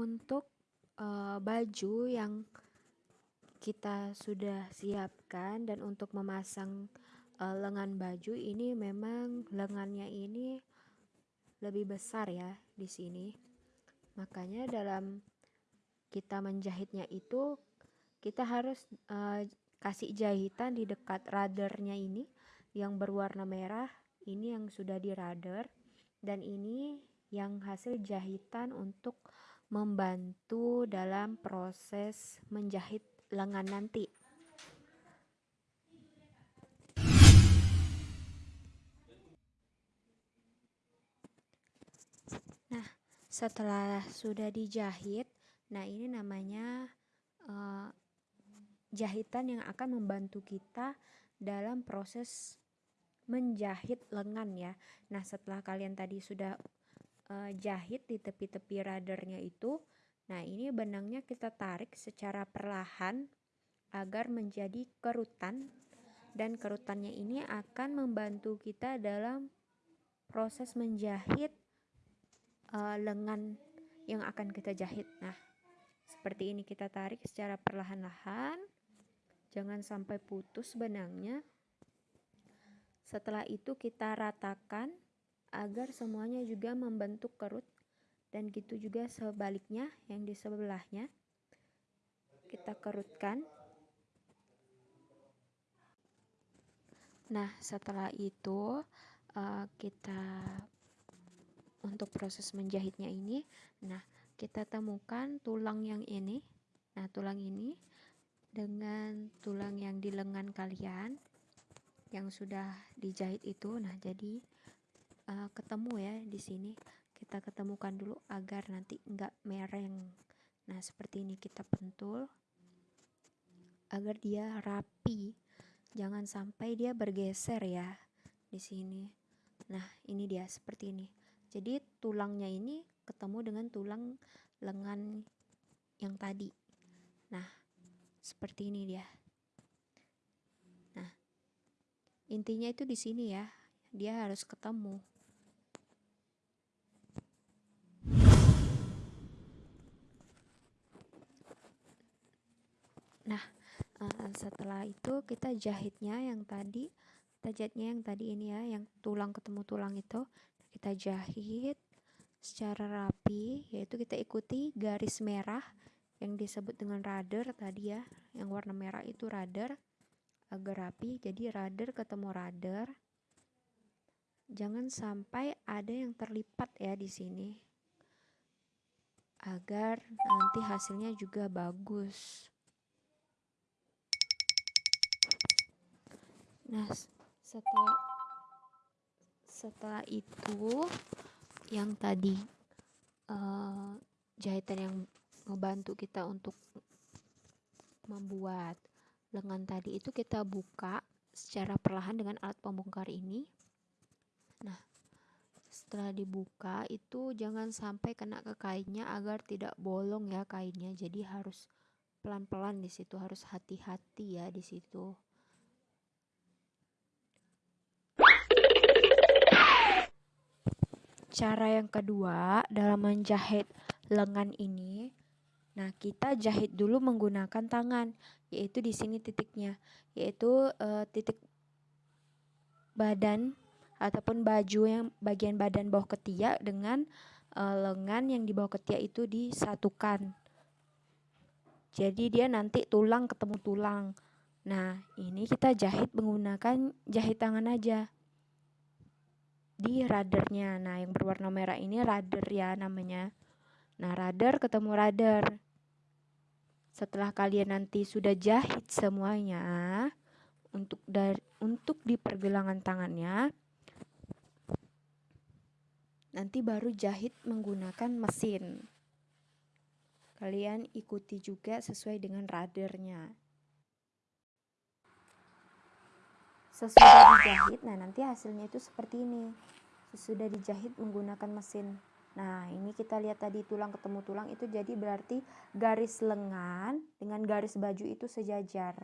Untuk uh, baju yang kita sudah siapkan dan untuk memasang uh, lengan baju ini memang lengannya ini lebih besar ya di sini. Makanya dalam kita menjahitnya itu kita harus uh, kasih jahitan di dekat radernya ini yang berwarna merah ini yang sudah di rader dan ini yang hasil jahitan untuk membantu dalam proses menjahit lengan nanti. Nah, setelah sudah dijahit, nah ini namanya uh, jahitan yang akan membantu kita dalam proses menjahit lengan ya. Nah, setelah kalian tadi sudah uh, jahit di tepi-tepi radernya itu. Nah, ini benangnya kita tarik secara perlahan agar menjadi kerutan dan kerutannya ini akan membantu kita dalam proses menjahit uh, lengan yang akan kita jahit. Nah, seperti ini kita tarik secara perlahan-lahan. Jangan sampai putus benangnya. Setelah itu kita ratakan agar semuanya juga membentuk kerut dan gitu juga sebaliknya yang di sebelahnya. Kita kerutkan. Nah setelah itu uh, kita untuk proses menjahitnya ini nah kita temukan tulang yang ini. Nah tulang ini dengan tulang yang di lengan kalian yang sudah dijahit itu. Nah jadi uh, ketemu ya di sini. Kita ketemukan dulu agar nanti enggak mereng. Nah seperti ini kita pentul agar dia rapi. Jangan sampai dia bergeser ya di sini. Nah ini dia seperti ini. Jadi tulangnya ini ketemu dengan tulang lengan yang tadi. Nah seperti ini dia. Nah intinya itu di sini ya. Dia harus ketemu Nah, uh, setelah itu kita jahitnya yang tadi, kita jahitnya yang tadi ini ya, yang tulang ketemu tulang itu, kita jahit secara rapi, yaitu kita ikuti garis merah yang disebut dengan rudder tadi ya, yang warna merah itu rudder agar rapi. Jadi rudder ketemu rudder. Jangan sampai ada yang terlipat ya di sini. Agar nanti hasilnya juga bagus. Nah, setelah setelah itu yang tadi uh, jahitan yang membantu kita untuk membuat lengan tadi itu kita buka secara perlahan dengan alat pembongkar ini. Nah, setelah dibuka itu jangan sampai kena ke kainnya agar tidak bolong ya kainnya. Jadi harus pelan-pelan di situ, harus hati-hati ya di situ. Cara yang kedua dalam menjahit lengan ini, nah kita jahit dulu menggunakan tangan, yaitu di sini titiknya, yaitu uh, titik badan ataupun baju yang bagian badan bawah ketiak dengan uh, lengan yang di bawah ketiak itu disatukan. Jadi dia nanti tulang ketemu tulang. Nah, ini kita jahit menggunakan jahit tangan aja di radernya. Nah, yang berwarna merah ini rader ya namanya. Nah, rader ketemu rader. Setelah kalian nanti sudah jahit semuanya untuk dari untuk di pergelangan tangannya nanti baru jahit menggunakan mesin. Kalian ikuti juga sesuai dengan radernya. Sesudah dijahit, nah nanti hasilnya itu seperti ini. Sesudah dijahit menggunakan mesin. Nah, ini kita lihat tadi tulang ketemu tulang itu jadi berarti garis lengan dengan garis baju itu sejajar.